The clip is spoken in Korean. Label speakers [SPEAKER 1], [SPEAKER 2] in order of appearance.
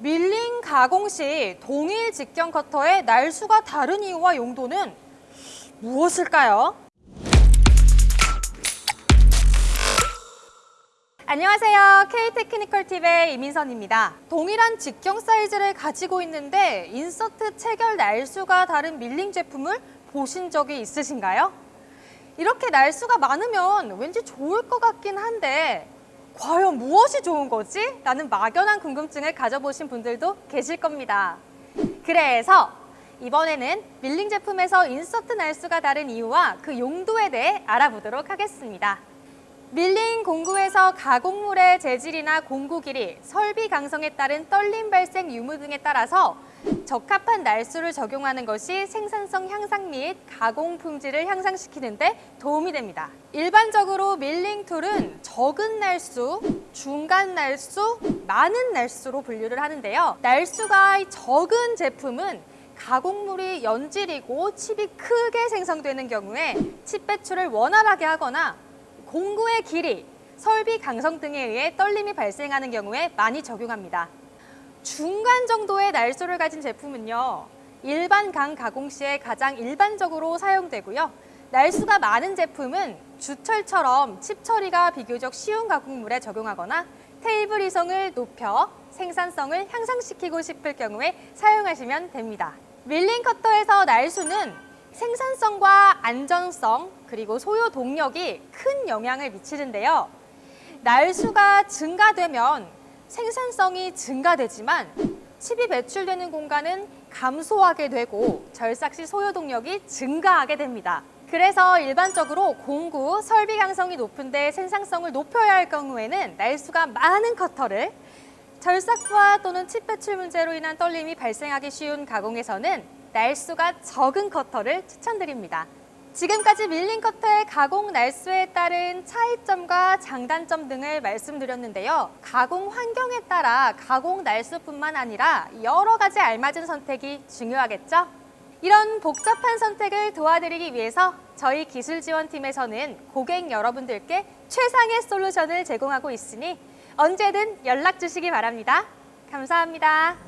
[SPEAKER 1] 밀링 가공 시 동일 직경 커터의 날수가 다른 이유와 용도는 무엇일까요? 안녕하세요. K테크니컬 팁의 이민선입니다. 동일한 직경 사이즈를 가지고 있는데 insert 체결 날수가 다른 밀링 제품을 보신 적이 있으신가요? 이렇게 날수가 많으면 왠지 좋을 것 같긴 한데 과연 무엇이 좋은 거지? 라는 막연한 궁금증을 가져보신 분들도 계실 겁니다. 그래서 이번에는 밀링 제품에서 insert 날수가 다른 이유와 그 용도에 대해 알아보도록 하겠습니다. 밀링 공구에서 가공물의 재질이나 공구 길이, 설비 강성에 따른 떨림 발생 유무 등에 따라서 적합한 날수를 적용하는 것이 생산성 향상 및 가공 품질을 향상시키는 데 도움이 됩니다. 일반적으로 밀링 tool은 적은 날수, 중간 날수, 많은 날수로 분류를 하는데요. 날수가 적은 제품은 가공물이 연질이고 칩이 크게 생성되는 경우에 칩 배출을 원활하게 하거나 공구의 길이, 설비 강성 등에 의해 떨림이 발생하는 경우에 많이 적용합니다. 중간 정도의 날수를 가진 제품은요. 일반 강 가공 시에 가장 일반적으로 사용되고요. 날수가 많은 제품은 주철처럼 칩 처리가 비교적 쉬운 가공물에 적용하거나 테이블 이성을 높여 생산성을 향상시키고 싶을 경우에 사용하시면 됩니다. 밀링 커터에서 날수는 생산성과 안전성 그리고 소요 동력이 큰 영향을 미치는데요. 날수가 증가되면 생산성이 증가되지만 칩이 배출되는 공간은 감소하게 되고 절삭 시 소요 동력이 증가하게 됩니다. 그래서 일반적으로 공구, 설비 강성이 높은데 생산성을 높여야 할 경우에는 날수가 많은 커터를 절삭부하 또는 칩 배출 문제로 인한 떨림이 발생하기 쉬운 가공에서는 날수가 적은 커터를 추천드립니다. 지금까지 밀링 커터의 가공 날수에 따른 차이점과 장단점 등을 말씀드렸는데요. 가공 환경에 따라 가공 날수뿐만 아니라 여러 가지 알맞은 선택이 중요하겠죠? 이런 복잡한 선택을 도와드리기 위해서 저희 기술지원팀에서는 고객 여러분들께 최상의 솔루션을 제공하고 있으니 언제든 연락 주시기 바랍니다. 감사합니다.